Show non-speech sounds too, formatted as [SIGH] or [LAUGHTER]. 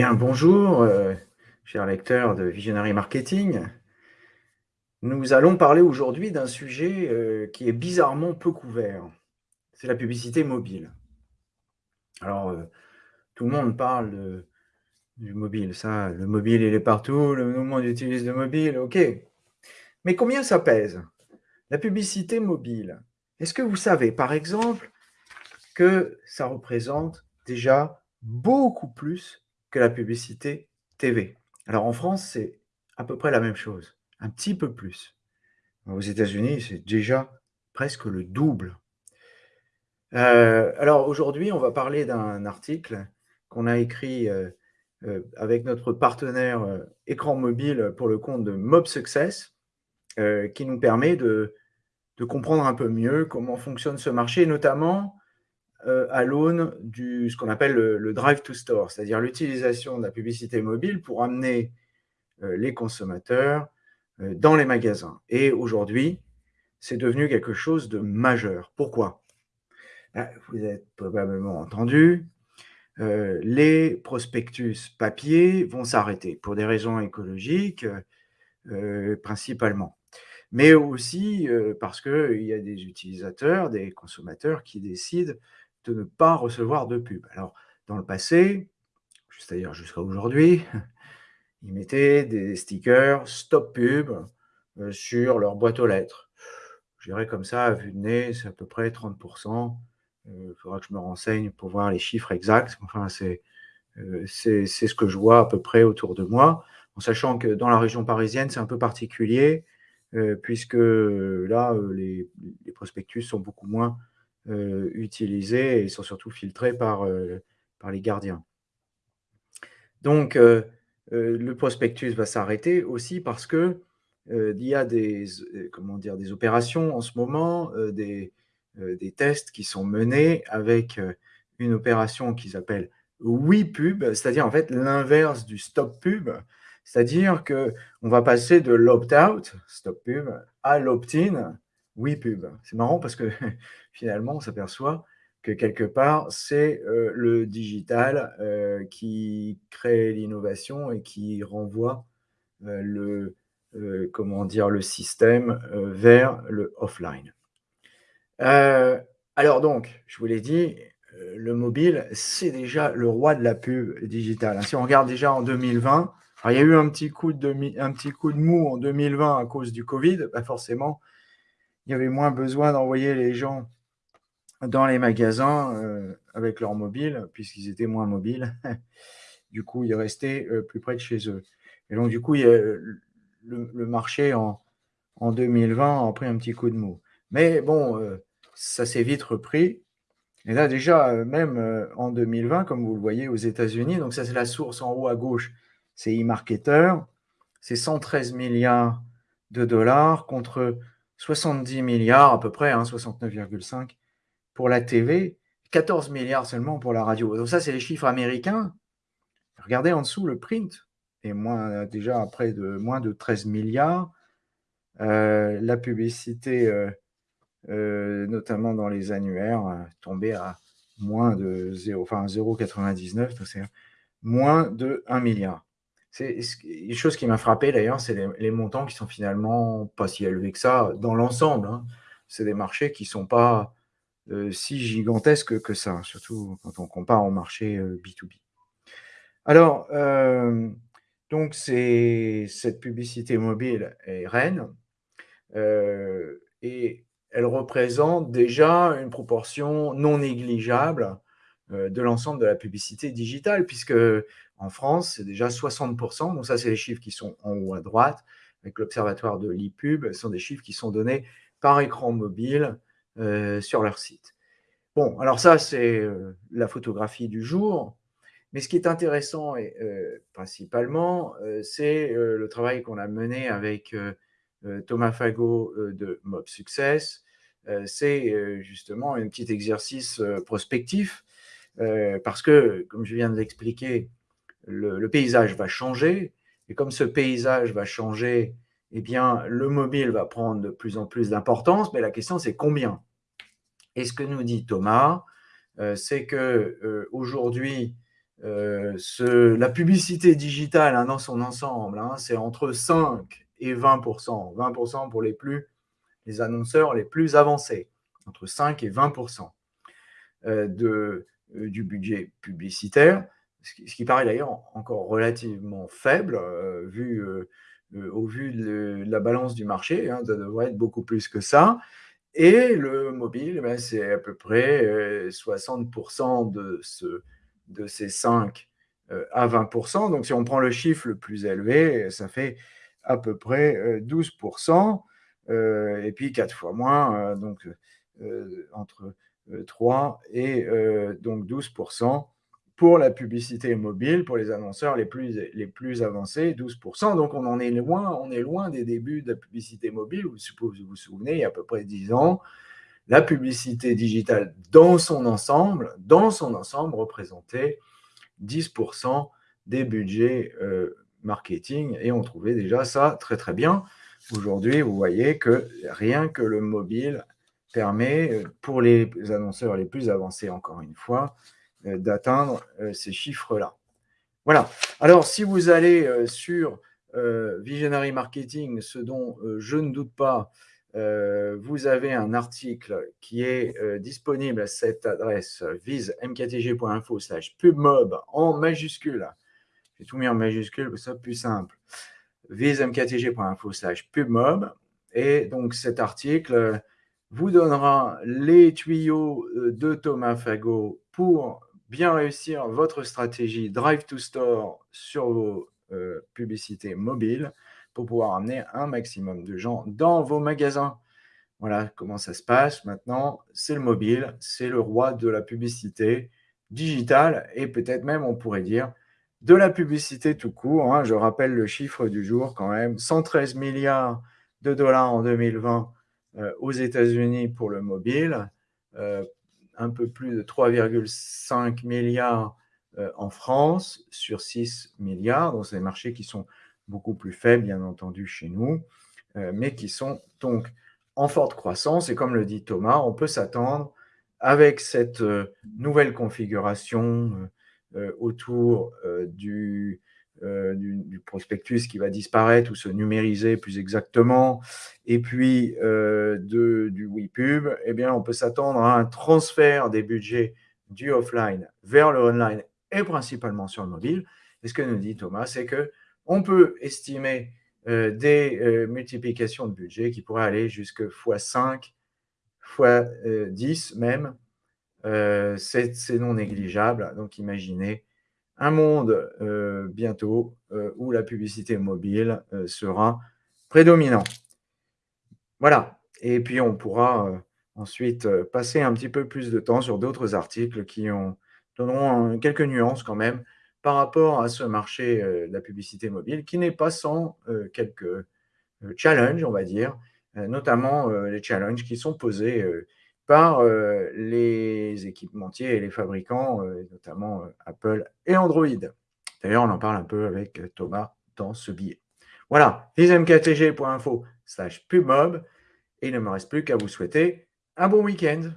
Bonjour, euh, chers lecteurs de Visionary Marketing. Nous allons parler aujourd'hui d'un sujet euh, qui est bizarrement peu couvert. C'est la publicité mobile. Alors, euh, tout le monde parle du mobile, ça, le mobile il est partout, le monde utilise le mobile, ok. Mais combien ça pèse La publicité mobile? Est-ce que vous savez, par exemple, que ça représente déjà beaucoup plus que la publicité TV. Alors en France, c'est à peu près la même chose, un petit peu plus. Aux États-Unis, c'est déjà presque le double. Euh, alors aujourd'hui, on va parler d'un article qu'on a écrit euh, euh, avec notre partenaire écran mobile pour le compte de Mob Success, qui nous permet de, comprendre un peu mieux comment fonctionne ce marché, notamment à l'aune du ce qu'on appelle le, drive to store, c'est-à-dire l'utilisation de la publicité mobile pour amener euh, les consommateurs euh, dans les magasins. Et aujourd'hui, c'est devenu quelque chose de majeur. Pourquoi? Ben, Vous avez probablement entendu, les prospectus papier vont s'arrêter pour des raisons écologiques principalement mais aussi parce qu'il y a des utilisateurs, des consommateurs qui décident de ne pas recevoir de pub. Alors, dans le passé, c'est-à-dire jusqu'à aujourd'hui, [LAUGHS] ils mettaient des stickers stop pub euh, sur leur boîte aux lettres. Je dirais comme ça, à vue de nez, c'est à peu près 30%. Il faudra que je me renseigne pour voir les chiffres exacts. Enfin, euh, c'est ce que je vois à peu près autour de moi, en sachant que dans la région parisienne, c'est un peu particulier, euh, puisque là, les, les, prospectus sont beaucoup moins euh, utilisés et sont surtout filtrés par, euh, par les gardiens. Donc, euh, le prospectus va s'arrêter aussi parce que il y a des, comment dire, des opérations en ce moment, des, des tests qui sont menés avec une opération qu'ils appellent oui pub, c'est-à-dire en fait l'inverse du stop pub, c'est-à-dire que on va passer de l'opt-out, stop pub, à l'opt-in, oui pub. C'est marrant parce que [LAUGHS] finalement, on s'aperçoit que quelque part, c'est le digital qui crée l'innovation et qui renvoie le, comment dire, le système vers le offline. alors donc, je vous l'ai dit, le mobile, c'est déjà le roi de la pub digitale. Si on regarde déjà en 2020, il y a eu un petit, coup de, un petit coup de mou en 2020 à cause du Covid, bah, forcément, il y avait moins besoin d'envoyer les gens dans les magasins euh, avec leur mobile, puisqu'ils étaient moins mobiles. [LAUGHS] du coup, ils restaient euh, plus près de chez eux. Et donc, du coup, le, marché en, 2020 a pris un petit coup de mou. Mais bon, euh, ça s'est vite repris. Et là, déjà, même en 2020, comme vous le voyez aux États-Unis, donc ça, c'est la source en haut à gauche, c'est eMarketer, c'est 113 milliards de dollars contre 70 milliards à peu près, 69,5 hein, pour la TV, 14 milliards seulement pour la radio. Donc ça, c'est les chiffres américains. Regardez en dessous le print, et moins, déjà près de moins de 13 milliards. Euh, la publicité, euh, euh, notamment dans les annuaires, tombée à moins de 0, enfin 0,99, c'est moins de 1 milliard. C'est une chose qui m'a frappé d'ailleurs, c'est les, montants qui sont finalement pas si élevés que ça dans l'ensemble. Hein. C'est des marchés qui sont pas euh, si gigantesques que ça, surtout quand on compare au marché B2B. Euh, Alors, euh, donc cette publicité mobile est reine et elle représente déjà une proportion non négligeable de l'ensemble de la publicité digitale, puisque en France, c'est déjà 60%. Donc ça, c'est les chiffres qui sont en haut à droite, avec l'observatoire de l'IPUB. Ce sont des chiffres qui sont donnés par écran mobile euh, sur leur site. Bon, alors ça, c'est euh, la photographie du jour. Mais ce qui est intéressant, et, euh, principalement, c'est le travail qu'on a mené avec Thomas Fago de Mob Success. c'est justement un petit exercice prospectif, parce que, comme je viens de l'expliquer, le, paysage va changer. Et comme ce paysage va changer, eh bien, le mobile va prendre de plus en plus d'importance. Mais la question, c'est combien? Et ce que nous dit Thomas, euh, c'est que euh, aujourd'hui, euh, la publicité digitale, hein, dans son ensemble, hein, c'est entre 5 et 20% 20% pour les plus les annonceurs les plus avancés, entre 5 et 20% euh, de, euh, du budget publicitaire, ce qui, paraît d'ailleurs encore relativement faible, euh, vu, euh, euh, au vu de, la balance du marché, hein, ça devrait être beaucoup plus que ça. Et le mobile, ben, c'est à peu près euh, 60 de, ce, de ces 5 euh, à 20% Donc, si on prend le chiffre le plus élevé, ça fait à peu près 12% euh, et puis 4 fois moins, euh, donc euh, entre 3 et donc 12% pour la publicité mobile, pour les annonceurs les plus, les plus avancés, 12%. Donc, on en est loin, on est loin des débuts de la publicité mobile. Vous vous, vous souvenez, il y a à peu près 10 ans, la publicité digitale dans son ensemble, dans son ensemble, représentait 10% des budgets euh, marketing et on trouvait déjà ça très très bien. Aujourd'hui, vous voyez que rien que le mobile permet, euh, pour les annonceurs les plus avancés, encore une fois, euh, d'atteindre ces chiffres-là. Voilà. Alors, si vous allez sur Visionary Marketing, ce dont je ne doute pas, vous avez un article qui est disponible à cette adresse visemktg.info slash pubmob en majuscule. J'ai tout mis en majuscule, ça plus simple visemktg.info slash pubmob. Et donc cet article vous donnera les tuyaux euh, de Thomas Fagot pour bien réussir votre stratégie Drive to Store sur vos euh, publicités mobiles pour pouvoir amener un maximum de gens dans vos magasins. Voilà comment ça se passe maintenant. C'est le mobile, c'est le roi de la publicité digitale et peut-être même, on pourrait dire, de la publicité tout court. Hein. Je rappelle le chiffre du jour quand même, 113 milliards de dollars en 2020 euh, aux États-Unis pour le mobile, euh, un peu plus de 3,5 milliards euh, en France sur 6 milliards. Donc, c'est des marchés qui sont beaucoup plus faibles, bien entendu, chez nous, mais qui sont donc en forte croissance. Et comme le dit Thomas, on peut s'attendre avec cette nouvelle configuration euh, autour euh, euh, du, prospectus qui va disparaître ou se numériser plus exactement, et puis de, du WePub, eh bien, on peut s'attendre à un transfert des budgets du offline vers le online et principalement sur le mobile. Et ce que nous dit Thomas, c'est que on peut estimer des multiplications de budget qui pourraient aller jusqu'à x5, x10 même, euh, c'est non négligeable. Donc, imaginez un monde euh, bientôt euh, où la publicité mobile sera prédominant. Voilà. Et puis, on pourra ensuite passer un petit peu plus de temps sur d'autres articles qui ont, donneront quelques nuances quand même par rapport à ce marché de la publicité mobile qui n'est pas sans quelques challenges, on va dire, notamment les challenges qui sont posés par euh, les équipementiers et les fabricants, euh, notamment euh, Apple et Android. D'ailleurs, on en parle un peu avec Thomas dans ce billet. Voilà, vismktg.info slash pubmob. Et il ne me reste plus qu'à vous souhaiter un bon week-end.